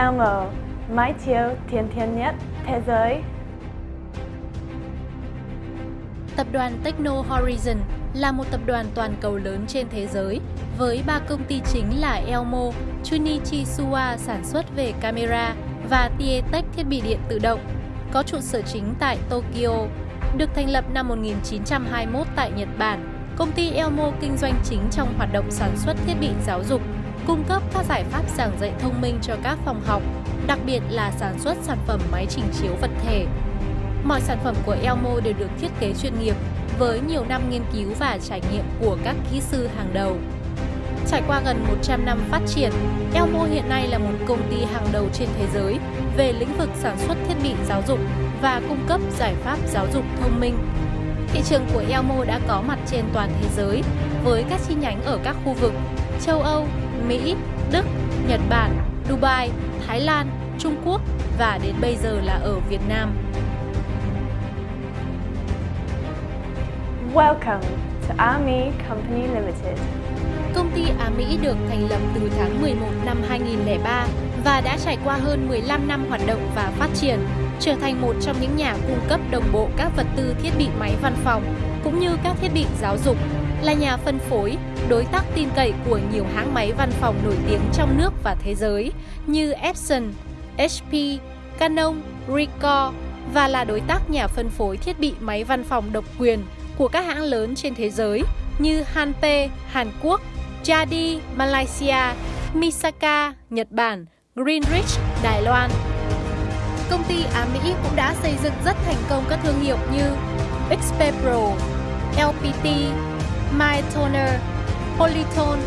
Elmo, mái chiếu thiên thiên nhất thế giới. Tập đoàn Techno Horizon là một tập đoàn toàn cầu lớn trên thế giới với ba công ty chính là Elmo, Junichi Suwa sản xuất về camera và Tietech thiết bị điện tự động, có trụ sở chính tại Tokyo. Được thành lập năm 1921 tại Nhật Bản, công ty Elmo kinh doanh chính trong hoạt động sản xuất thiết bị giáo dục, cung cấp các giải pháp giảng dạy thông minh cho các phòng học, đặc biệt là sản xuất sản phẩm máy trình chiếu vật thể. Mọi sản phẩm của Elmo đều được thiết kế chuyên nghiệp với nhiều năm nghiên cứu và trải nghiệm của các kỹ sư hàng đầu. Trải qua gần 100 năm phát triển, Elmo hiện nay là một công ty hàng đầu trên thế giới về lĩnh vực sản xuất thiết bị giáo dục và cung cấp giải pháp giáo dục thông minh. Thị trường của Elmo đã có mặt trên toàn thế giới với các chi nhánh ở các khu vực châu Âu, Mỹ, Đức, Nhật Bản, Dubai, Thái Lan, Trung Quốc và đến bây giờ là ở Việt Nam. Welcome to Army Company Limited. Công ty Á Mỹ được thành lập từ tháng 11 năm 2003 và đã trải qua hơn 15 năm hoạt động và phát triển, trở thành một trong những nhà cung cấp đồng bộ các vật tư thiết bị máy văn phòng cũng như các thiết bị giáo dục, là nhà phân phối, đối tác tin cậy của nhiều hãng máy văn phòng nổi tiếng trong nước và thế giới như Epson, HP, Canon, Ricoh và là đối tác nhà phân phối thiết bị máy văn phòng độc quyền của các hãng lớn trên thế giới như Hanpe, Hàn Quốc, Jadi, Malaysia, Misaka, Nhật Bản, Greenrich, Đài Loan. Công ty Á Mỹ cũng đã xây dựng rất thành công các thương hiệu như XP Pro, LPT, My Toner, Polytone,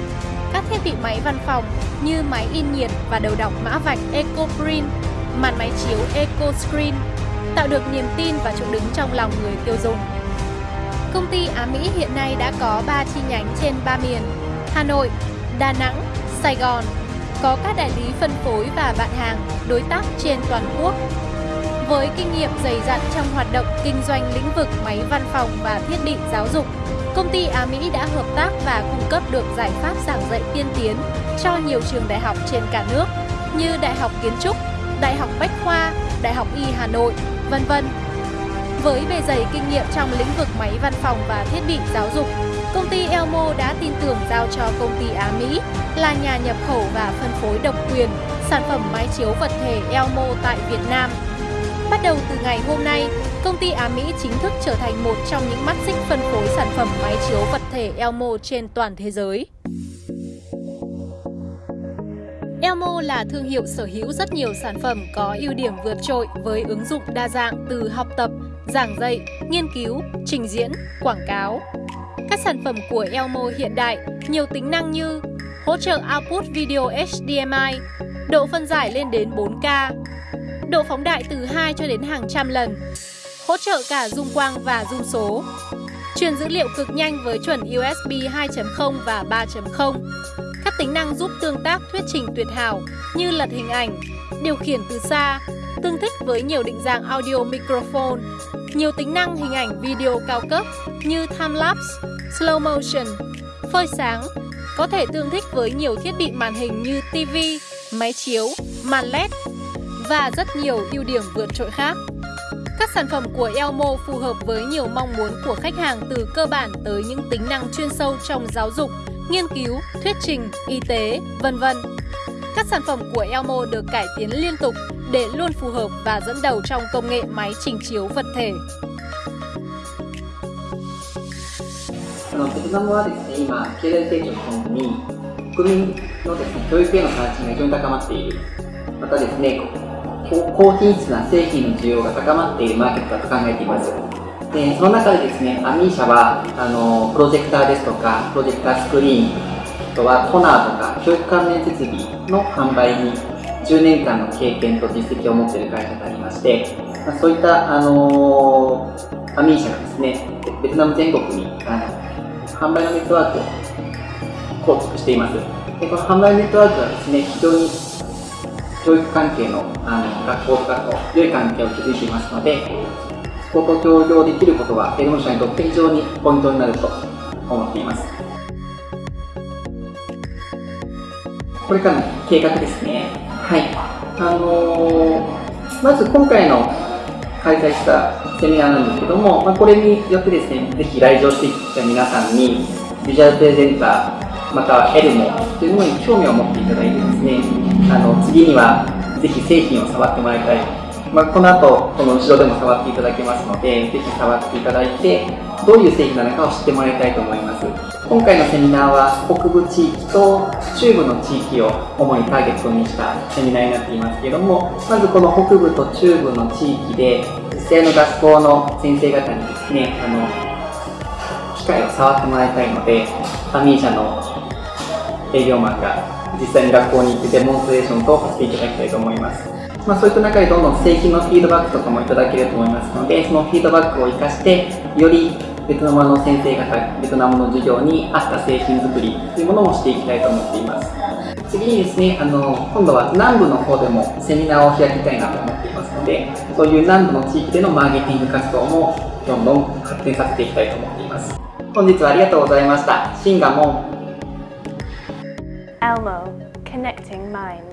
các thiết bị máy văn phòng như máy in nhiệt và đầu đọc mã vạch EcoPrint, màn máy chiếu EcoScreen, tạo được niềm tin và chỗ đứng trong lòng người tiêu dùng. Công ty Á Mỹ hiện nay đã có 3 chi nhánh trên 3 miền Hà Nội, Đà Nẵng, Sài Gòn có các đại lý phân phối và bạn hàng, đối tác trên toàn quốc. Với kinh nghiệm dày dặn trong hoạt động kinh doanh lĩnh vực máy văn phòng và thiết bị giáo dục, công ty Á Mỹ đã hợp tác và cung cấp được giải pháp giảng dạy tiên tiến cho nhiều trường đại học trên cả nước như Đại học Kiến trúc, Đại học Bách khoa, Đại học Y Hà Nội, vân vân. Với bề dày kinh nghiệm trong lĩnh vực máy văn phòng và thiết bị giáo dục, công ty Elmo đã tin tưởng giao cho công ty Á Mỹ là nhà nhập khẩu và phân phối độc quyền sản phẩm máy chiếu vật thể Elmo tại Việt Nam. Bắt đầu từ ngày hôm nay, công ty Á Mỹ chính thức trở thành một trong những mắt xích phân phối sản phẩm máy chiếu vật thể Elmo trên toàn thế giới. Elmo là thương hiệu sở hữu rất nhiều sản phẩm có ưu điểm vượt trội với ứng dụng đa dạng từ học tập, giảng dạy, nghiên cứu, trình diễn, quảng cáo. Các sản phẩm của Elmo hiện đại nhiều tính năng như hỗ trợ output video HDMI, độ phân giải lên đến 4K, độ phóng đại từ 2 cho đến hàng trăm lần, hỗ trợ cả zoom quang và zoom số, truyền dữ liệu cực nhanh với chuẩn USB 2.0 và 3.0, các tính năng giúp tương tác thuyết trình tuyệt hảo như lật hình ảnh, điều khiển từ xa, tương thích với nhiều định dạng audio microphone, nhiều tính năng hình ảnh video cao cấp như time-lapse, slow motion, phơi sáng, có thể tương thích với nhiều thiết bị màn hình như TV, máy chiếu, màn LED và rất nhiều ưu điểm vượt trội khác. Các sản phẩm của Elmo phù hợp với nhiều mong muốn của khách hàng từ cơ bản tới những tính năng chuyên sâu trong giáo dục, nghiên cứu, thuyết trình, y tế, vân vân. Các sản phẩm của Elmo được cải tiến liên tục để luôn phù hợp và dẫn đầu trong công nghệ máy trình chiếu vật thể. あのベトナムはですね、今、経済成長とともに、国民のですね、教育への関心が非常に高まっている。またですね、 高品質な製品の需要が高まっているマーケットだと考えています。でその中でですね、アミー社はあのプロジェクターですとか、プロジェクタースクリーン、あとはトナーとか教育関連設備の販売に10年間の経験と実績を持っている会社でありまして、まあ、そういったあのアミー社がですね、ベトナム全国にあの販売のネットワークを構築しています。でこの販売ネットワークはですね、非常に教育関係のあの学校とかと良い関係を築いていますので、そこと協業できることは、営業者にとって非常にポイントになると思っています。これからの計画ですね。はい。あのまず今回の開催したセミナーなんですけども、まあ、これによってですね、ぜひ来場してきた皆さんに、ビジュアルプレゼンター、またはエルモというものに興味を持っていただいてですね、あの次にはぜひ製品を触ってもらいたい。まあ、この後、この後ろでも触っていただけますので、ぜひ触っていただいて、どういう製品なのかを知ってもらいたいと思います。今回のセミナーは北部地域と中部の地域を主にターゲットにしたセミナーになっていますけれども、まずこの北部と中部の地域で実際の学校の先生方にですね、あの、機械を触ってもらいたいので、ファミー社の営業マンが実際に学校に行ってデモンストレーション等をさせていただきたいと思います。まあ、そういった中でどんどん製品のフィードバックとかもいただけると思いますので、そのフィードバックを活かして、よりベトナムの先生方、ベトナムの授業に合った製品作りというものもしていきたいと思っています。次にですね、あの、今度は南部の方でもセミナーを開きたいなと思っていますので、そういう南部の地域でのマーケティング活動もどんどん発展させていきたいと思っています。本日はありがとうございました。シンガモン。Elmo, connecting minds.